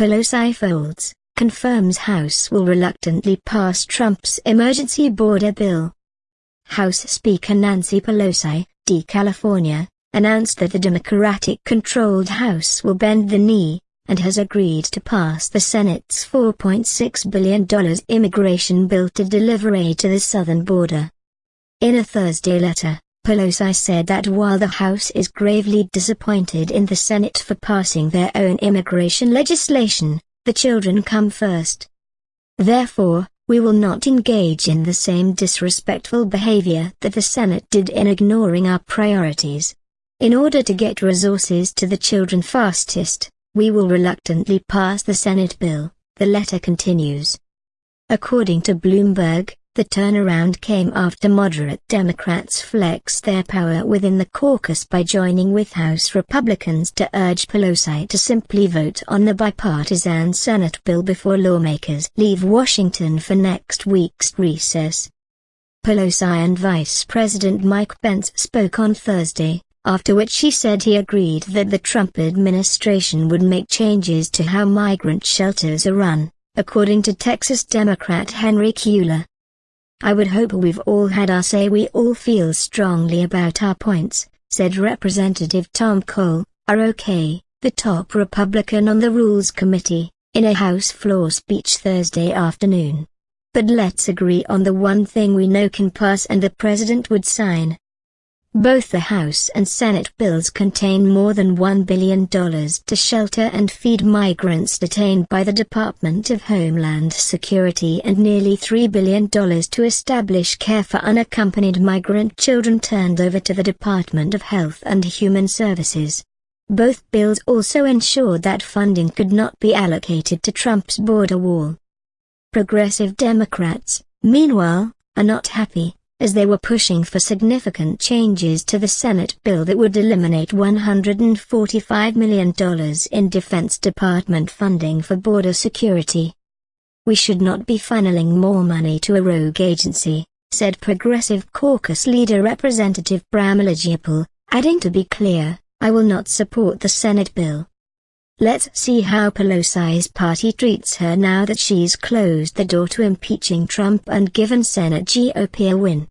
Pelosi folds, confirms House will reluctantly pass Trump's emergency border bill. House Speaker Nancy Pelosi, D. California, announced that the Democratic-controlled House will bend the knee, and has agreed to pass the Senate's $4.6 billion immigration bill to deliver aid to the southern border. In a Thursday letter, Pelosi said that while the House is gravely disappointed in the Senate for passing their own immigration legislation, the children come first. Therefore, we will not engage in the same disrespectful behavior that the Senate did in ignoring our priorities. In order to get resources to the children fastest, we will reluctantly pass the Senate bill, the letter continues. According to Bloomberg, the turnaround came after moderate Democrats flexed their power within the caucus by joining with House Republicans to urge Pelosi to simply vote on the bipartisan Senate bill before lawmakers leave Washington for next week's recess. Pelosi and Vice President Mike Pence spoke on Thursday, after which he said he agreed that the Trump administration would make changes to how migrant shelters are run, according to Texas Democrat Henry Cuellar. I would hope we've all had our say we all feel strongly about our points, said Representative Tom Cole, ROK, the top Republican on the Rules Committee, in a House floor speech Thursday afternoon. But let's agree on the one thing we know can pass and the President would sign, both the House and Senate bills contain more than $1 billion to shelter and feed migrants detained by the Department of Homeland Security and nearly $3 billion to establish care for unaccompanied migrant children turned over to the Department of Health and Human Services. Both bills also ensured that funding could not be allocated to Trump's border wall. Progressive Democrats, meanwhile, are not happy as they were pushing for significant changes to the Senate bill that would eliminate $145 million in Defense Department funding for border security. We should not be funneling more money to a rogue agency, said Progressive Caucus leader Representative Pramila Jayapal, adding to be clear, I will not support the Senate bill. Let's see how Pelosi's party treats her now that she's closed the door to impeaching Trump and given Senate GOP a win.